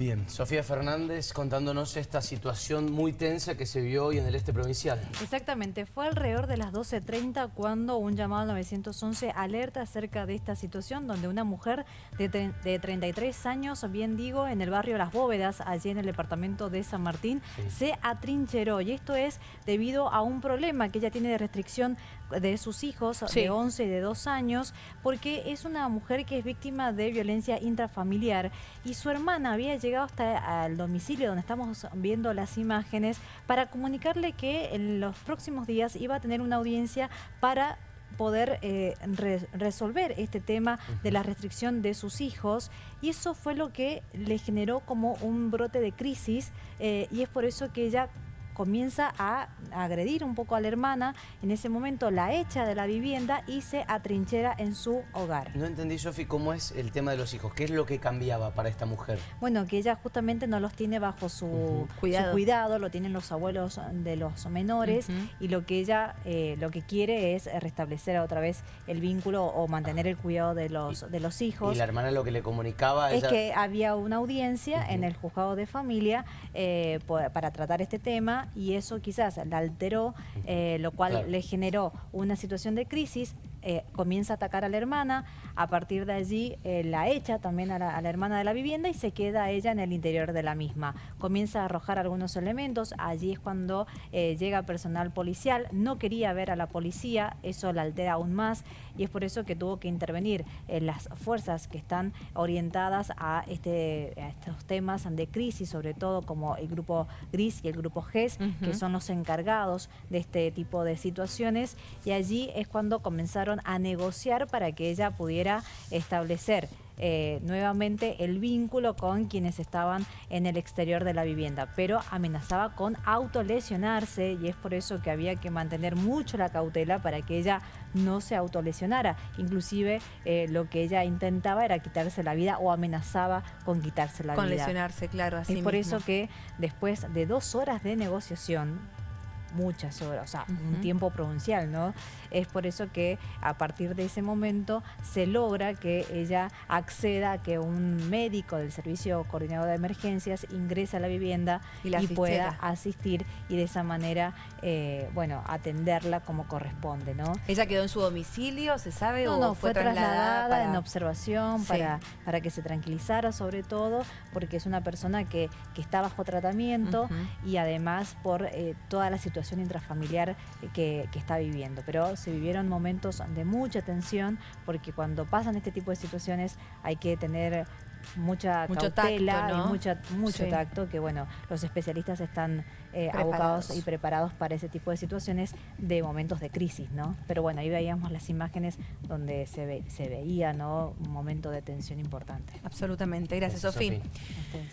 Bien, Sofía Fernández contándonos esta situación muy tensa que se vio hoy en el este provincial. Exactamente, fue alrededor de las 12.30 cuando un llamado al 911 alerta acerca de esta situación donde una mujer de, 33 años, bien digo, en el barrio Las Bóvedas, allí en el departamento de San Martín, se atrincheró. Y esto es debido a un problema que ella tiene de restricción de sus hijos de 11 y de 2 años porque es una mujer que es víctima de violencia intrafamiliar. Y su hermana había llegado hasta el domicilio donde estamos viendo las imágenes para comunicarle que en los próximos días iba a tener una audiencia para poder eh, resolver este tema de la restricción de sus hijos. Y eso fue lo que le generó como un brote de crisis eh, y es por eso que ella comienza a agredir un poco a la hermana, en ese momento la echa de la vivienda y se atrinchera en su hogar. No entendí, Sofi, cómo es el tema de los hijos, ¿qué es lo que cambiaba para esta mujer? Bueno, que ella justamente no los tiene bajo su, cuidado. lo tienen los abuelos de los menores y lo que ella eh, lo que quiere es restablecer otra vez el vínculo o mantener el cuidado de los, de los hijos. Y la hermana lo que le comunicaba... Es que había una audiencia en el juzgado de familia eh, para tratar este tema y eso quizás la alteró, eh, lo cual le generó una situación de crisis eh, comienza a atacar a la hermana, a partir de allí eh, la echa también a la, hermana de la vivienda y se queda ella en el interior de la misma. Comienza a arrojar algunos elementos, allí es cuando eh, llega personal policial, no quería ver a la policía, eso la altera aún más y es por eso que tuvo que intervenir en las fuerzas que están orientadas a, este, estos temas de crisis, sobre todo como el grupo GRIS y el grupo GES, que son los encargados de este tipo de situaciones. Y allí es cuando comenzaron a negociar para que ella pudiera establecer eh, nuevamente el vínculo con quienes estaban en el exterior de la vivienda, pero amenazaba con autolesionarse y es por eso que había que mantener mucho la cautela para que ella no se autolesionara. Inclusive eh, lo que ella intentaba era quitarse la vida o amenazaba con quitarse la vida. Con lesionarse, claro, así Es por eso que después de dos horas de negociación, muchas horas, o sea, un tiempo provincial, ¿no? Es por eso que a partir de ese momento se logra que ella acceda a que un médico del Servicio Coordinador de Emergencias ingrese a la vivienda y, pueda asistir y de esa manera, eh, bueno, atenderla como corresponde, ¿no? ¿Ella quedó en su domicilio, se sabe? No, o no, fue, trasladada, en observación para, para que se tranquilizara sobre todo, porque es una persona que, que está bajo tratamiento y además por eh, toda la situación intrafamiliar que, está viviendo. Pero se vivieron momentos de mucha tensión porque cuando pasan este tipo de situaciones hay que tener mucha cautela y mucha, mucho tacto que bueno, los especialistas están eh, abocados y preparados para ese tipo de situaciones de momentos de crisis, ¿no? Pero bueno, ahí veíamos las imágenes donde se, se veía, ¿no? Un momento de tensión importante. Absolutamente. Gracias, Sofía.